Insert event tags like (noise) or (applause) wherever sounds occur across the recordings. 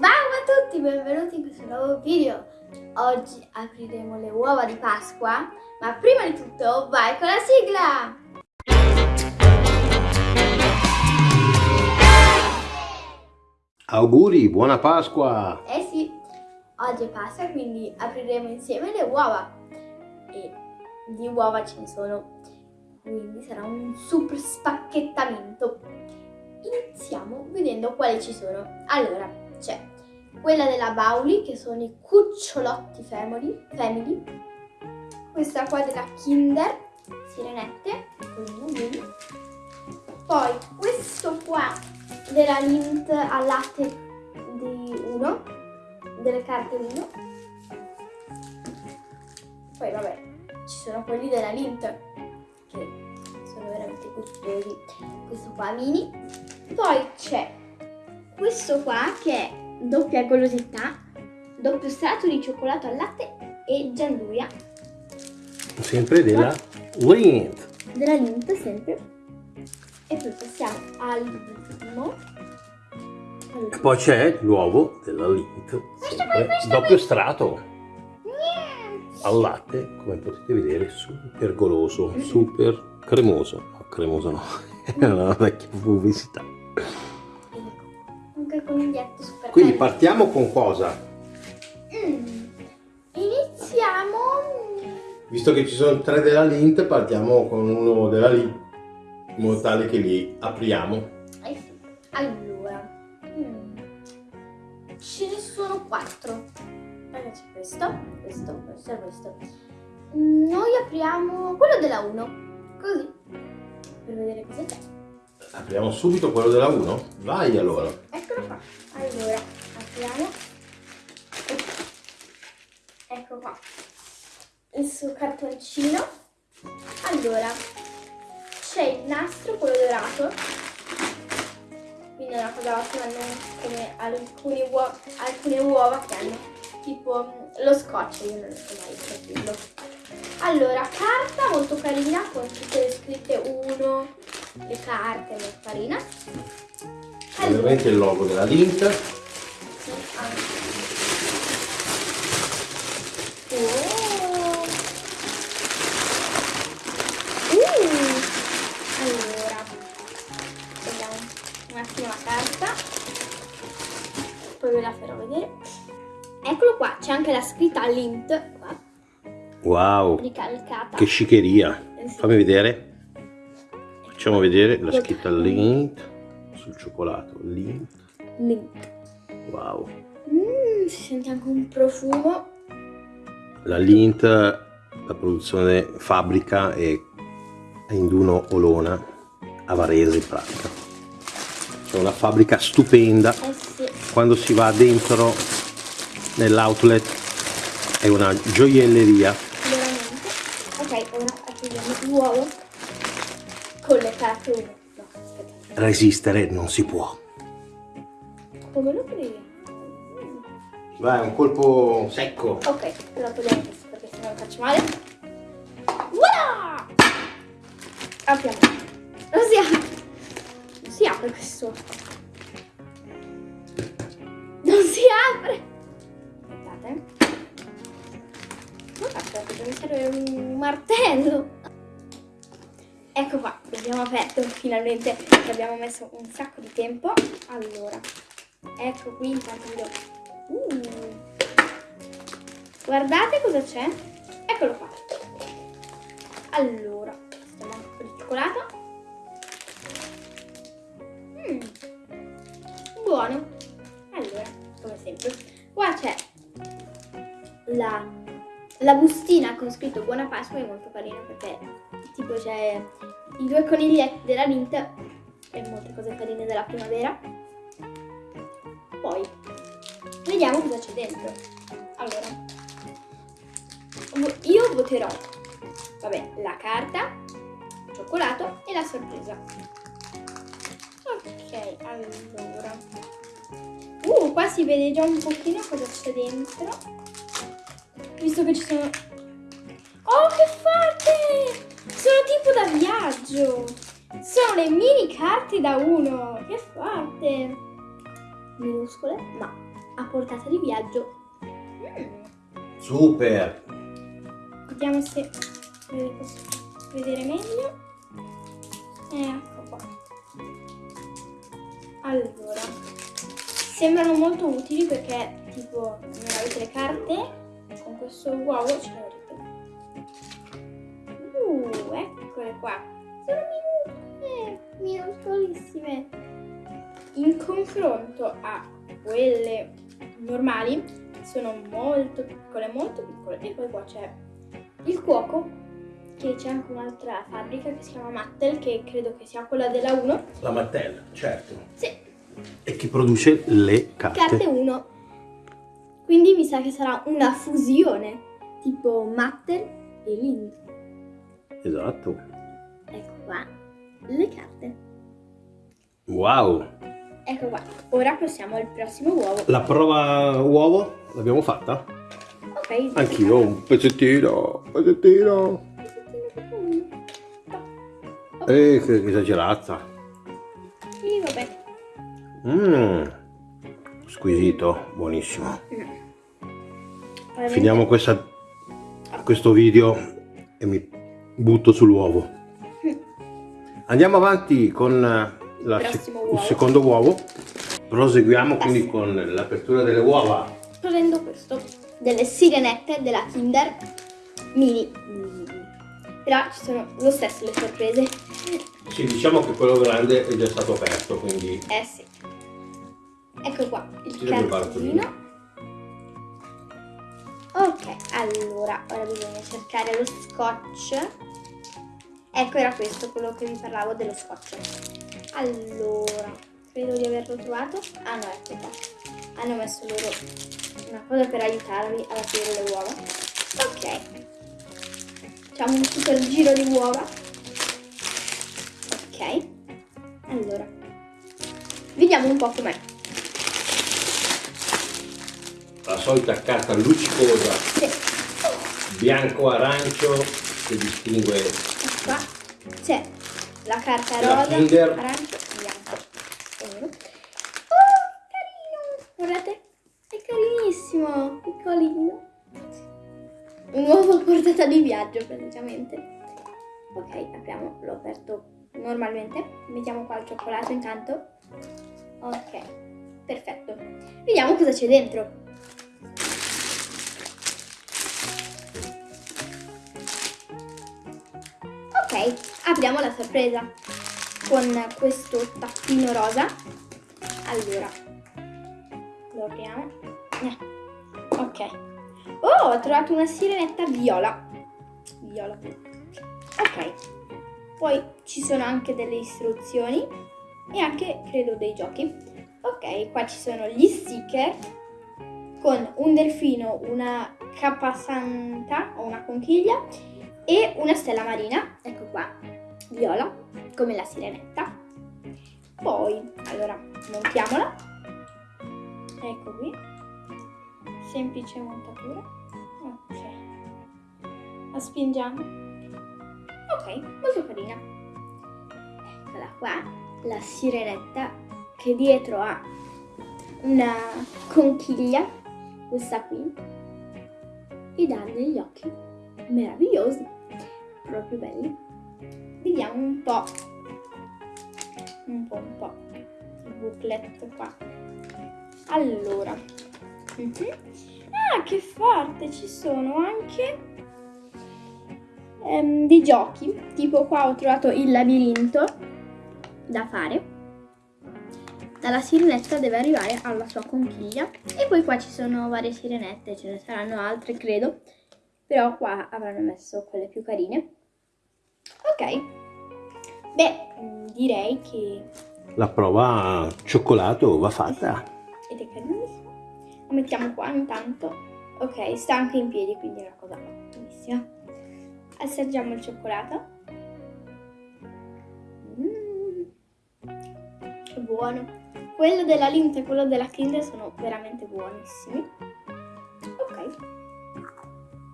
Ciao a tutti, benvenuti in questo nuovo video. Oggi apriremo le uova di Pasqua, ma prima di tutto vai con la sigla! Auguri, buona Pasqua! Eh sì, oggi è Pasqua, quindi apriremo insieme le uova. E di uova ce ne sono, quindi sarà un super spacchettamento. Iniziamo vedendo quali ci sono. Allora, c'è quella della Bauli, che sono i cucciolotti family, family. questa qua della Kinder, sirenette, poi questo qua della Lint al latte di 1, delle carte 1, poi vabbè, ci sono quelli della Lint, che sono veramente gustosi, questo qua mini, poi c'è questo qua che è doppia golosità, doppio strato di cioccolato al latte e gianduia. Sempre della Lint. Della Lint sempre. E poi passiamo all'ultimo. E poi c'è l'uovo della Lint. Sempre doppio strato al latte, come potete vedere, super goloso, super cremoso. No, cremoso no, (laughs) è una vecchia pubblicità. Anche il coniglietto super Quindi partiamo con cosa? Mm. Iniziamo. Visto che ci sono tre della Lint, partiamo con uno della Lint, in modo tale che li apriamo. Allora, mm. ce ne sono quattro. Allora c'è questo, questo, questo e questo. Mm, Noi apriamo quello della 1, così, per vedere cosa c'è. Apriamo subito quello della 1? Vai allora. Eccolo qua. Allora, apriamo. Ecco qua. Il suo cartoncino. Allora, c'è il nastro, quello dorato. Quindi è una cosa ottima, non come alcune, uo- alcune uova che hanno tipo lo scotch, io non so mai capirlo. Allora, carta molto carina con tutte le scritte 1, le carte, molto carina. Allora, Ovviamente il logo della Lint. sì. Oh. Uh. Allora, vediamo un attimo la carta, poi ve la farò vedere. Eccolo qua, c'è anche la scritta Lint, qua, Wow, ricalcata. che sciccheria. Eh sì. Fammi vedere. Facciamo vedere la scritta Lint sul cioccolato. Lint. Lint. Wow. Mm, si sente anche un profumo. La Lint, la produzione fabbrica è a Induno Olona, a Varese in pratica. C'è una fabbrica stupenda. Eh sì. Quando si va dentro nell'outlet è una gioielleria. Veramente. Ok, ora apriamo l'uovo con le carte 1. No, aspetta. Resistere non si può. Come lo credi? Vai, un colpo secco. Ok, però togliamo questo perché sennò lo faccio male. Voilà! Apriamo. Non si apre. Non si apre questo. Non si apre. Aspettate. Non aspetta, mi serve un martello. Ecco qua, l'abbiamo aperto finalmente, ci abbiamo messo un sacco di tempo. Allora, ecco qui intanto vi do Uh. Guardate cosa c'è. Eccolo qua. Allora, è un po' di cioccolato. Mm. Buono. Allora, come sempre. Qua c'è la, la bustina con scritto Buona Pasqua, è molto carina perché tipo c'è i due coniglietti della Lint e molte cose carine della primavera. Poi Vediamo cosa c'è dentro. Allora, io voterò, vabbè, la carta, il cioccolato e la sorpresa. Ok, allora. Uh, qua si vede già un pochino cosa c'è dentro. Visto che ci sono... Oh, che fate! Sono tipo da viaggio. Sono le mini carte da uno. Che fate? minuscole, ma a portata di viaggio. Mm. Super! Vediamo se ve posso vedere meglio. Ecco qua. Allora, sembrano molto utili perché tipo non avete le carte, con questo uovo ce eccole qua. Sono minuscole, minuscolissime. In confronto a quelle normali sono molto piccole, molto piccole. E poi qua c'è il cuoco, che c'è anche un'altra fabbrica che si chiama Mattel, che credo che sia quella della 1. La Mattel, certo. Sì, E che produce le carte. carte 1. Quindi mi sa che sarà una fusione, tipo Mattel e Link. Esatto. Ecco qua, le carte. Wow! Ecco qua, ora passiamo al prossimo uovo. La prova uovo l'abbiamo fatta? Ok. Anch'io, un pezzettino, un pezzettino. Eh, che esagerata. Sì, vabbè. Mmm, squisito, buonissimo. Probabilmente- Finiamo questa, questo video e mi butto sull'uovo. Andiamo avanti con la il secondo uovo. Proseguiamo quindi con l'apertura delle uova. prendo questo delle sirenette della Kinder mini. Però ci sono lo stesso le sorprese. Sì, diciamo che quello grande è già stato aperto, quindi eh sì. Ecco qua il cartellino ok allora ora bisogna cercare lo scotch ecco era questo quello che vi parlavo dello scotch. Allora credo di averlo trovato. Ah no ecco qua hanno messo loro una cosa per aiutarvi ad aprire le uova. Ok. Facciamo un super giro di uova. Ok. Allora. Vediamo un po' com'è. La solita carta luccicosa. Sì. bianco-arancio che distingue Ecco qua c'è la carta rosa, arancio, bianco e nero. Oh, carino! Guardate, è carinissimo, piccolino. Un uovo a portata di viaggio praticamente. Ok, apriamo, l'ho aperto normalmente. Mettiamo qua il cioccolato intanto. Ok, perfetto. Vediamo cosa c'è dentro. Apriamo la sorpresa con questo tappino rosa. Allora, lo apriamo. Eh, Ok. Oh, ho trovato una sirenetta viola. Viola. Ok. Poi ci sono anche delle istruzioni e anche, credo, dei giochi. Ok, qua ci sono gli sticker con un delfino, una capasanta o una conchiglia e una stella marina, ecco qua, viola, come la sirenetta. Poi, allora, montiamola. Ecco qui. Semplice montatura. Ok. La spingiamo. Ok, molto carina. Eccola qua, la sirenetta che dietro ha una conchiglia, questa qui, ed ha degli occhi meravigliosi, proprio belli. Vediamo un po', un po', un po', il booklet qua. Allora, mhm. ah che forte, ci sono anche ehm, dei giochi, tipo qua ho trovato il labirinto da fare. Dalla sirenetta deve arrivare alla sua conchiglia e poi qua ci sono varie sirenette, ce ne saranno altre credo, però qua avranno messo quelle più carine. Ok, beh direi che la prova cioccolato va fatta. ed è carinissimo. Lo mettiamo qua intanto. Ok, sta anche in piedi, quindi è una cosa ottimissima. Assaggiamo il cioccolato. Mm, che buono. Quello della Lindt e quello della Kinder sono veramente buonissimi. Ok.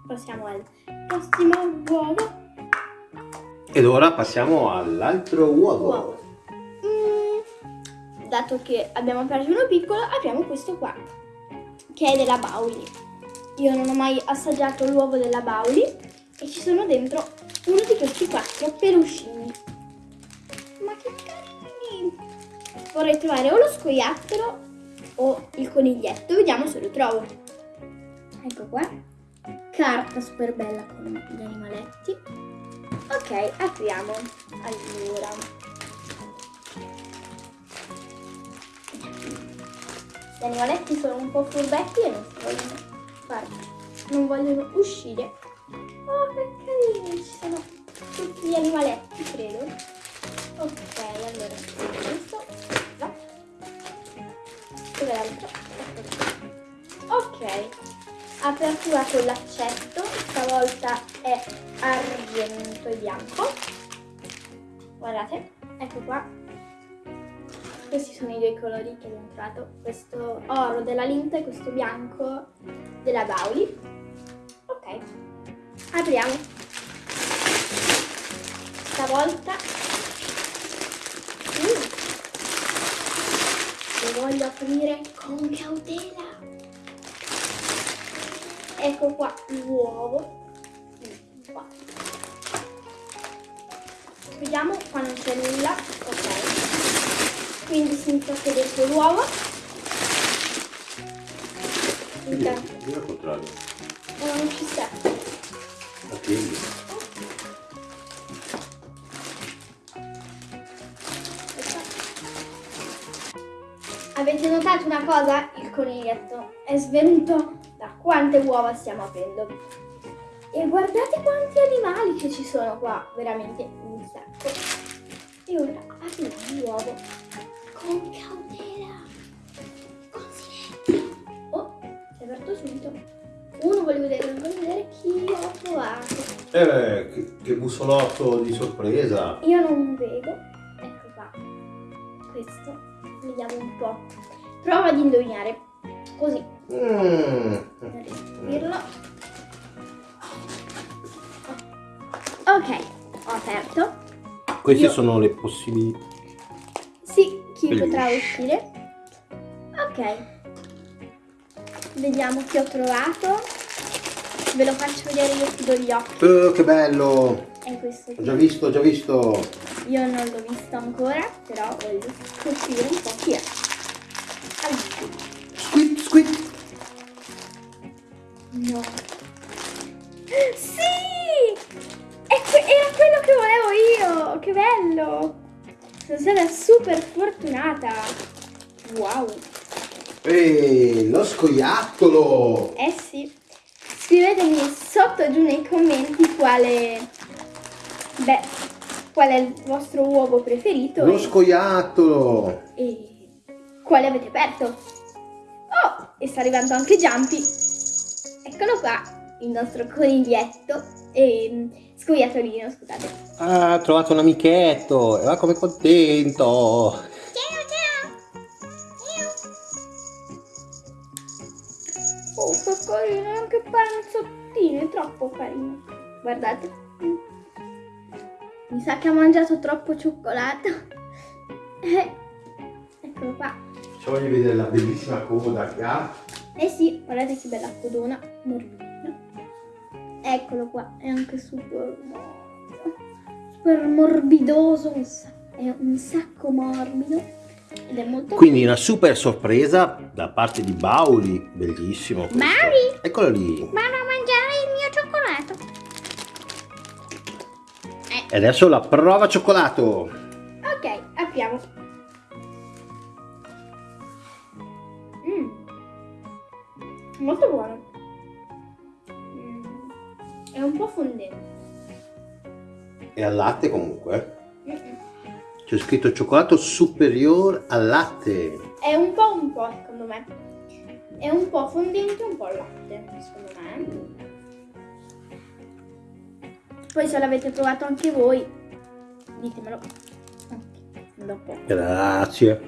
Passiamo al prossimo uovo. Ed ora passiamo all'altro uovo. Uovo. Mm, dato che abbiamo aperto uno piccolo, apriamo questo qua, che è della Bauli. Io non ho mai assaggiato l'uovo della Bauli e ci sono dentro uno di questi quattro peluscini. Ma che carini! Vorrei trovare o lo scoiattolo o il coniglietto, vediamo se lo trovo. Ecco qua, carta super bella con gli animaletti. Ok, apriamo. Allora, Gli animaletti sono un po' furbetti e non vogliono fare, non vogliono uscire. Oh, che carini, ci sono tutti gli animaletti, credo. Ok, allora, questo, no. Dove l'altro? Ok, apertura con l'accetto, stavolta è argento e bianco. Guardate, ecco qua, questi sono i due colori che abbiamo trovato, questo oro della Linta e questo bianco della Bauli. Ok, apriamo. Stavolta mm. lo voglio aprire con cautela. Ecco qua l'uovo. Vediamo qua non c'è nulla. Ok quindi si infiocca dentro l'uovo. Intanto. Io al contrario. No, non ci sta. Attendi. Avete notato una cosa? Il coniglietto è svenuto da quante uova stiamo aprendo. E guardate quanti animali che ci sono qua, veramente un sacco. E ora apriamo l'uovo con cautela, con silenzio. Oh, si è aperto subito. Uno voglio vedere, non voglio vedere chi ho trovato. Eh, che, che bussolotto di sorpresa. Io non vedo. Ecco qua. Questo. Vediamo un po'. Prova ad indovinare. Così. Mm. Dirlo. Ok, ho aperto. Queste Io... sono le possibilità chi Bellissimo. potrà uscire. Ok. Vediamo chi ho trovato. Ve lo faccio vedere io chiudo gli occhi. Oh, che bello! È questo Ho già visto, ho già visto. Io non l'ho visto ancora, però voglio scoprire un po' chi è. Allora. Squid, squid. No. (laughs) Sì! Super fortunata. Wow. Ehi, lo scoiattolo! Eh sì. Scrivetemi sotto giù nei commenti quale... Beh, qual è il vostro uovo preferito. Lo e... scoiattolo! E quale avete aperto. Oh, e sta arrivando anche Jumpy. Eccolo qua, il nostro coniglietto. E Scoiattolino, scusate. Ah, ha trovato un amichetto, e va come contento. Ciao, ciao. Oh, che carino, anche panzottino, è troppo carino. Guardate. Mi sa che ha mangiato troppo cioccolato. (laughs) Eh, eccolo qua. Facciamogli vedere la bellissima coda che ha. Eh sì, guardate che bella codona, morbida. Eccolo qua, è anche super morbido, super morbidoso, è un sacco morbido ed è molto Quindi una super sorpresa da parte di Bauli, bellissimo. Questo. Mari! Eccolo lì. Vado a mangiare il mio cioccolato. Eh. E adesso la prova cioccolato. Ok, apriamo. Mm. Molto buono un po' fondente. E al latte comunque? C'è scritto cioccolato superiore al latte. È un po' un po' secondo me. È un po' fondente un po' al latte, secondo me. Poi se l'avete provato anche voi, ditemelo. Dopo. Grazie.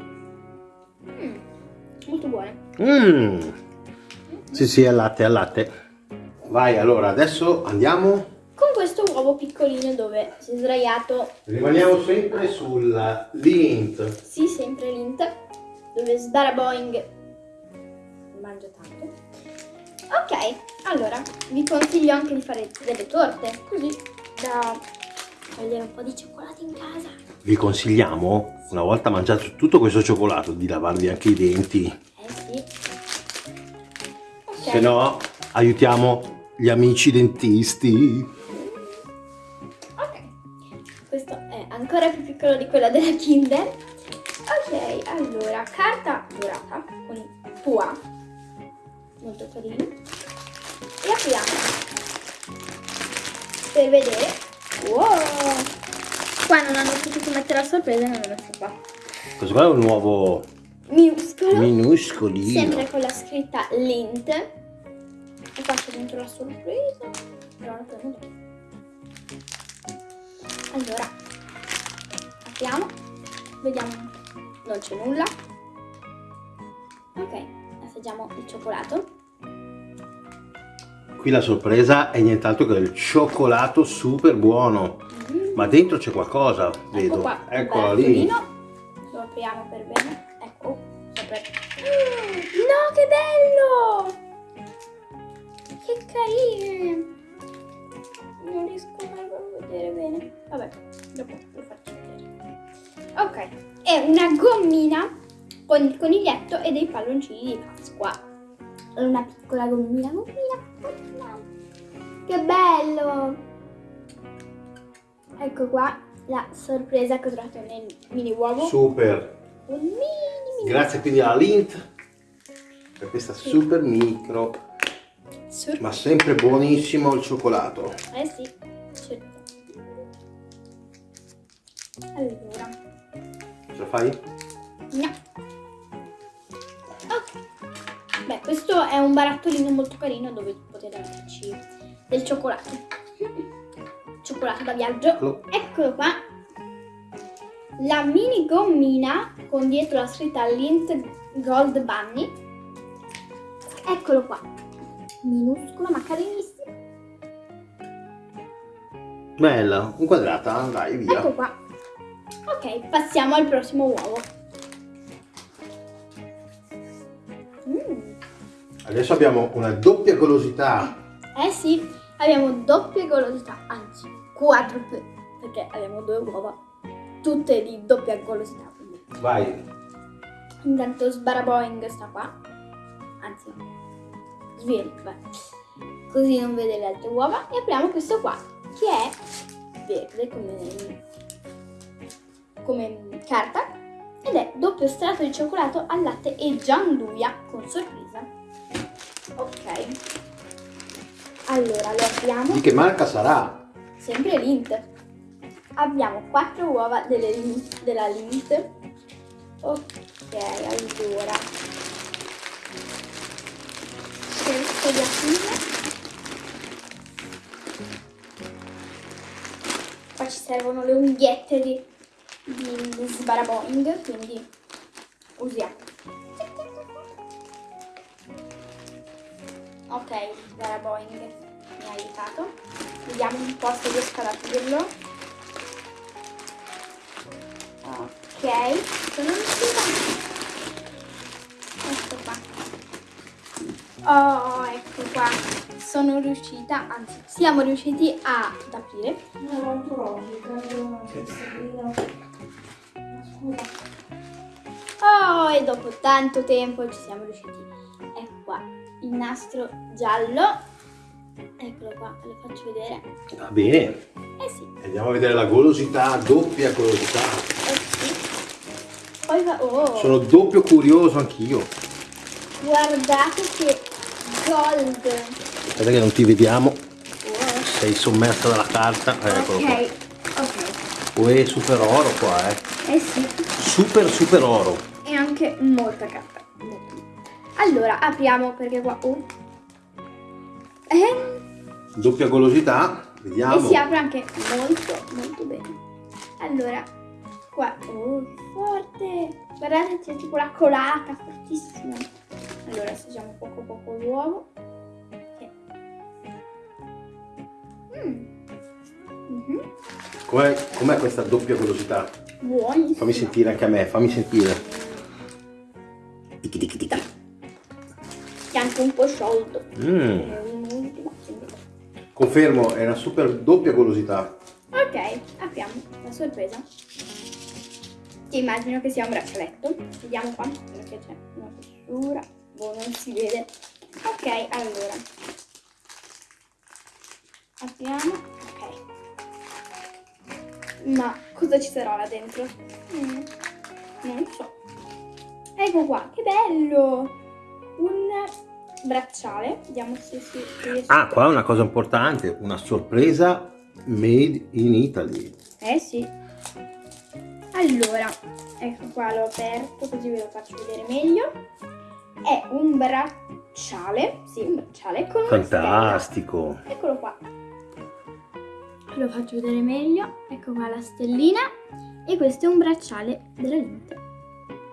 Mm, molto buone. Mm. Sì, sì, al latte, al latte. Vai, allora, adesso andiamo... Con questo uovo piccolino dove si è sdraiato... Rimaniamo sempre sulla lint. Sì, sempre lint. dove Sbaraboing mangia tanto. Ok, allora vi consiglio anche di fare delle torte, così da togliere un po' di cioccolato in casa. Vi consigliamo, una volta mangiato tutto questo cioccolato, di lavarvi anche i denti. Eh sì. Ok. Se no, aiutiamo gli amici dentisti. Ok, questo è ancora più piccolo di quello della Kinder. Ok, allora, carta dorata con Pua, molto carino. E apriamo per vedere. Wow! Qua non hanno potuto mettere la sorpresa non l'ho qua. Questo qua è un nuovo Minuscolo, minuscolino. sempre con la scritta Lint. Qua c'è dentro la sorpresa. Però la prendo dopo. Allora, apriamo, vediamo, non c'è nulla. Ok, assaggiamo il cioccolato. Qui la sorpresa è nient'altro che il cioccolato super buono. Mm. Ma dentro c'è qualcosa, Ecco vedo. qua, il Eccolo lì. Lo apriamo per bene. Ecco, sopra. (gasps) No, che bello! Che carine! Non riesco mai a vedere bene. Vabbè, dopo lo faccio vedere. Ok, è una gommina con il coniglietto e dei palloncini di Pasqua. È una piccola gommina, gommina, gommina. Che bello! Ecco qua la sorpresa che ho trovato nel mini uovo. Super. Un mini mini Grazie quindi alla Lint per questa super micro, Sur- ma sempre buonissimo il cioccolato. Eh sì, certo. Allora, Ce la fai? no. Ok. Beh, questo è un barattolino molto carino dove potete metterci del cioccolato. Cioccolato da viaggio. Eccolo. Eccolo qua. La mini gommina con dietro la scritta Lint Gold Bunny. Eccolo qua. Minuscolo ma carinissimo. Bella, inquadrata, dai via. Ecco qua. Ok, passiamo al prossimo uovo. Mm. Adesso abbiamo una doppia golosità. Eh sì, abbiamo doppia golosità, anzi quadruple, perché abbiamo due uova, tutte di doppia golosità. Quindi. Vai. Intanto Sbaraboing sta qua, anzi, beh. così non vede le altre uova. E apriamo questo qua, che è verde come, come carta, ed è doppio strato di cioccolato al latte e gianduia con sorpresa. Ok. Allora, lo apriamo. Di che marca sarà? Sempre Lint. Abbiamo quattro uova delle della Lint. Ok, allora. Cerco di aprire. Qua ci servono le unghiette di, di Sbaraboing, quindi usiamo. Ok, Sbaraboing mi ha aiutato. Vediamo un po' se riesco ad aprirlo. Ok, sono riuscita. Ecco qua. Oh, ecco qua. Sono riuscita, anzi, siamo riusciti ad aprire. Non l'ho trovato, credo Sabrina. Scusa. Oh, e dopo tanto tempo ci siamo riusciti. Ecco qua, il nastro giallo. Eccolo qua, ve lo faccio vedere. Va bene. Eh sì, Andiamo a vedere la golosità, doppia golosità. eh sì. Poi va... Oh, Sono doppio curioso anch'io. guardate che gold. Aspetta che non ti vediamo. Oh. Sei sommersa dalla carta. Eh, Eccolo qua. Ok, ok. Uè, super oro qua, eh. Eh sì, Super, super oro. e anche molta carta. Allora, apriamo perché qua... Oh. Eh, Doppia golosità. e Vediamo. si apre anche molto, molto bene. Allora, qua... Oh, che forte! Guardate, c'è tipo la colata, fortissima. Poco poco l'uovo. Che- Mm. Mhm. Com'è, com'è questa doppia golosità? Buonissimo. Fammi sentire anche a me, fammi sentire. Tic, tic, tic. Che è anche un po' sciolto. Mm. Confermo, è una super doppia golosità. Ok, apriamo la sorpresa. Che immagino che sia un braccialetto. Vediamo qua, perché c'è una fessura. Boh, non si vede. Ok, allora. Apriamo. Ok. Ma cosa ci sarà là dentro? Mm, non so. Ecco qua, che bello! Un bracciale. Vediamo se si riesce. Ah, qua una cosa importante, una sorpresa made in Italy. Eh sì. Allora, ecco qua l'ho aperto così ve lo faccio vedere meglio. È un bracciale, sì, un bracciale con Fantastico. Eccolo qua. Lo faccio vedere meglio. Ecco qua la stellina. E questo è un bracciale della Lint.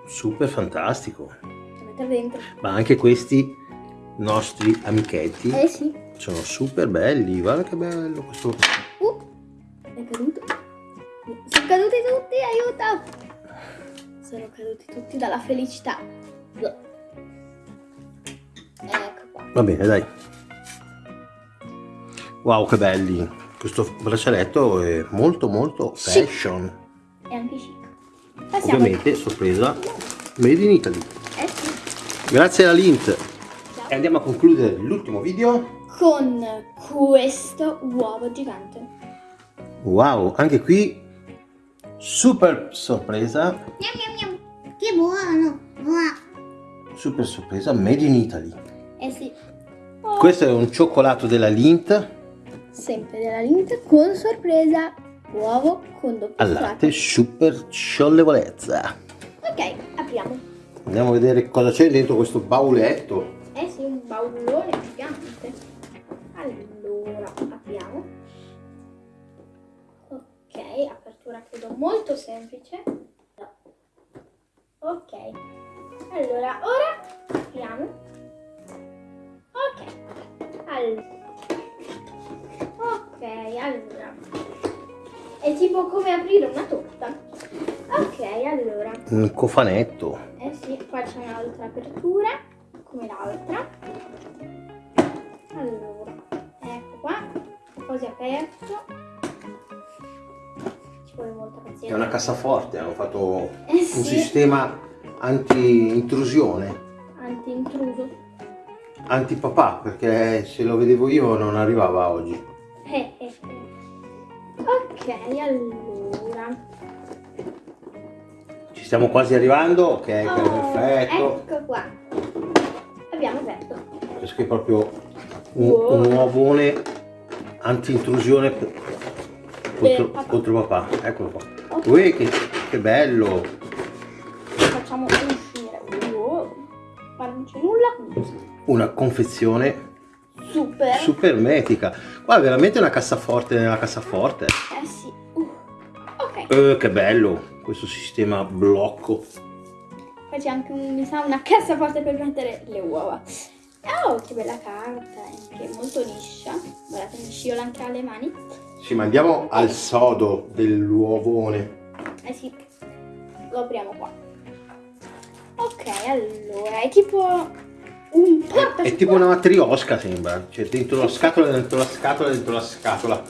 Super fantastico. Lo metto dentro. Ma anche questi nostri amichetti Eh sì. sono super belli. Guarda che bello questo. Uh, è caduto. Sono caduti tutti, aiuto! Sono caduti tutti dalla felicità. Ecco qua. Va bene, dai. Wow, che belli. Questo braccialetto è molto molto Chic. fashion. E anche chic. Passiamo. Ovviamente sorpresa made in Italy. Eh sì. Grazie alla Lint. E andiamo a concludere l'ultimo video. Con questo uovo gigante. Wow, anche qui super sorpresa. Miam miam miam. Che buono. Super sorpresa made in Italy. Eh sì. Oh, Questo è un cioccolato della Lint Sempre della Lint con sorpresa. Uovo con doppio al latte super scioglievolezza. Ok, apriamo. Andiamo a vedere cosa c'è dentro questo bauletto. Eh sì, un baulone gigante. Allora, apriamo. Ok, apertura credo molto semplice. Ok. Allora, ora apriamo. Ok. Allora. Ok, allora. È tipo come aprire una torta. Ok, allora. Un cofanetto. Eh sì, qua c'è un'altra apertura, come l'altra. Allora, ecco qua, così aperto. Ci vuole molta È una cassaforte, hanno fatto Eh un sì, sistema anti-intrusione, anti-intruso. Anti-papà, perché se lo vedevo io non arrivava oggi. Eh, eh, eh. Ok, allora. Ci stiamo quasi arrivando, ok, Oh, perfetto. ecco qua. Abbiamo aperto. Questo è proprio un, Wow. un uovone anti-intrusione contro, papà. contro papà. Eccolo qua. Ok, Ui, che, che bello! facciamo uscire. Wow. Ma non c'è nulla. Una confezione Super. super metica. Qua è veramente una cassaforte nella cassaforte. Eh sì. Uh. Ok. Eh, che bello questo sistema blocco. Poi c'è anche un, mi sa, una cassaforte per mettere le uova. Oh, che bella carta, è anche molto liscia. Guardate, mi sciola anche alle mani. Ci mandiamo al sodo dell'uovone. Eh sì, lo apriamo qua. Ok, allora, è tipo un porta È tipo una matriosca sembra. Cioè dentro la scatola, dentro la scatola, dentro la scatola.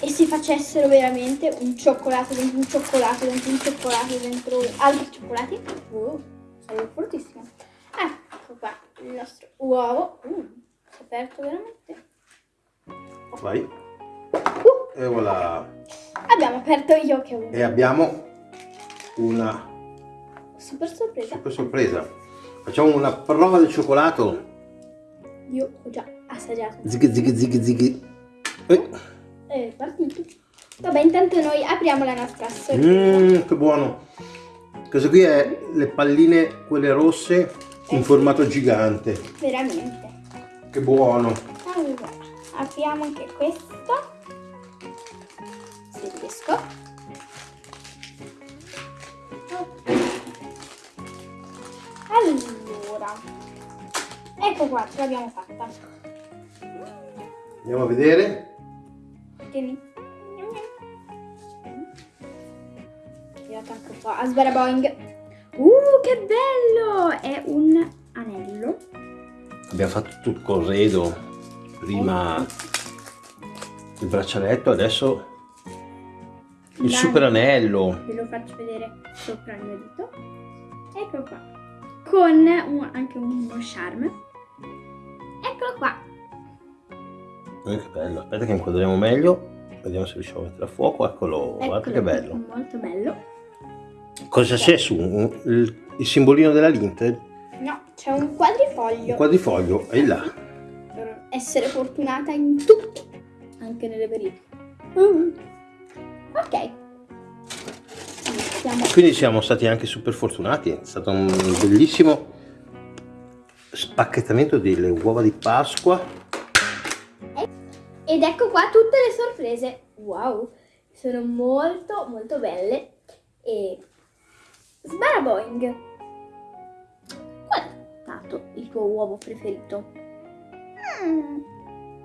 E se facessero veramente un cioccolato dentro un cioccolato dentro un cioccolato dentro altri cioccolati? Uh, sarebbe fortissimo. Ecco qua il nostro uovo. Uh, si è aperto veramente. Vai. Uh, E voilà. abbiamo aperto io che E abbiamo una super sorpresa. super sorpresa. Facciamo una prova del cioccolato. Io ho già assaggiato. Zig zig zig zig. Eh. È partito. Vabbè, intanto noi apriamo la nostra sorpresa. Mmm, che buono. Questo qui è le palline, quelle rosse, in Eh, formato gigante. Veramente. Che buono. Allora, apriamo anche questo. Se riesco. Allora. Ecco qua, ce l'abbiamo fatta. Andiamo a vedere. Tieni. Tirato anche un po' a sbaraboing. Uh, che bello! È un anello. Abbiamo fatto tutto il corredo, prima il braccialetto, adesso il super anello. Ve lo faccio vedere sopra il mio dito. Eccolo qua. Con un- anche uno charm. Eccolo qua. Eh, che bello, aspetta che inquadriamo meglio, vediamo se riusciamo a mettere a fuoco, eccolo, guarda che Eccolo, bello. Molto bello. Cosa c'è su? Il, il simbolino della linte? No, c'è un quadrifoglio. Un quadrifoglio, è là. per essere fortunata in tutto, anche nelle verifiche. Mm. Ok. Iniziamo. Quindi siamo stati anche super fortunati, è stato un bellissimo spacchettamento delle uova di Pasqua. Ed ecco qua tutte le sorprese. Wow, sono molto molto belle. E Sbaraboing. Qual è stato il tuo uovo preferito? Mm,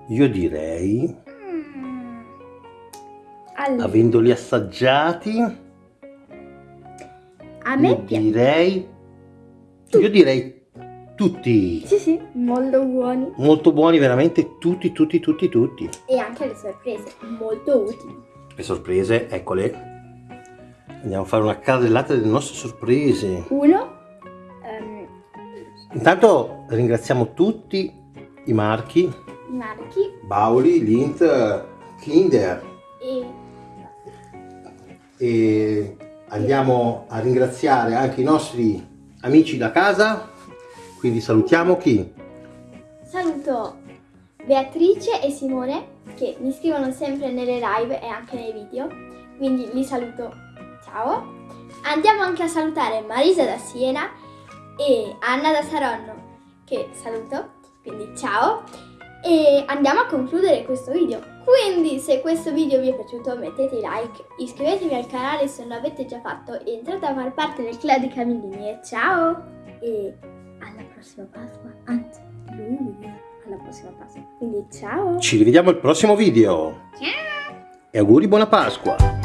Io direi, mm. Allora, avendoli assaggiati, a me io piace. direi, io direi tutti. Sì, sì, molto buoni. Molto buoni, veramente tutti, tutti, tutti, tutti. E anche le sorprese, molto utili. Le sorprese, eccole. Andiamo a fare una carrellata delle nostre sorprese. Uno, ehm, Intanto ringraziamo tutti i marchi i marchi Bauli, Lint, Kinder e e andiamo a ringraziare anche i nostri amici da casa. Quindi salutiamo chi? saluto Beatrice e Simone che mi scrivono sempre nelle live e anche nei video, quindi li saluto. Ciao. Andiamo anche a salutare Marisa da Siena e Anna da Saronno che saluto, quindi ciao. E andiamo a concludere questo video. Quindi se questo video vi è piaciuto mettete like, iscrivetevi al canale se non l'avete già fatto e entrate a far parte del club di Camillini e ciao! E alla prossima Pasqua, anzi lui alla prossima Pasqua. Quindi ciao! Ci rivediamo al prossimo video. Ciao! E auguri buona Pasqua!